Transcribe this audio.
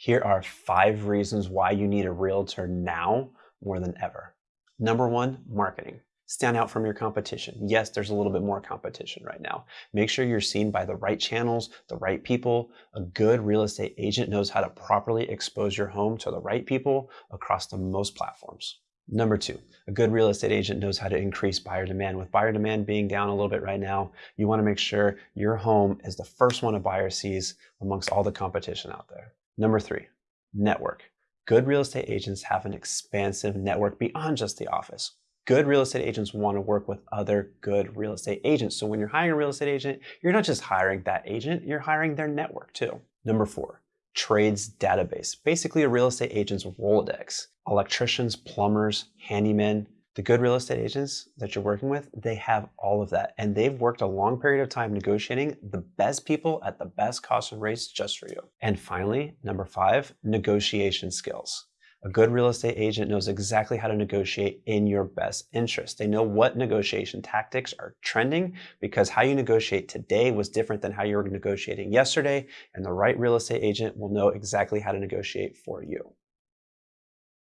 Here are five reasons why you need a realtor now more than ever. Number one, marketing. Stand out from your competition. Yes, there's a little bit more competition right now. Make sure you're seen by the right channels, the right people. A good real estate agent knows how to properly expose your home to the right people across the most platforms. Number two, a good real estate agent knows how to increase buyer demand. With buyer demand being down a little bit right now, you want to make sure your home is the first one a buyer sees amongst all the competition out there. Number three, network. Good real estate agents have an expansive network beyond just the office. Good real estate agents want to work with other good real estate agents. So when you're hiring a real estate agent, you're not just hiring that agent, you're hiring their network too. Number four, trades database, basically a real estate agent's Rolodex. Electricians, plumbers, handymen, the good real estate agents that you're working with, they have all of that. And they've worked a long period of time negotiating the best people at the best cost and rates just for you. And finally, number five, negotiation skills. A good real estate agent knows exactly how to negotiate in your best interest. They know what negotiation tactics are trending because how you negotiate today was different than how you were negotiating yesterday, and the right real estate agent will know exactly how to negotiate for you.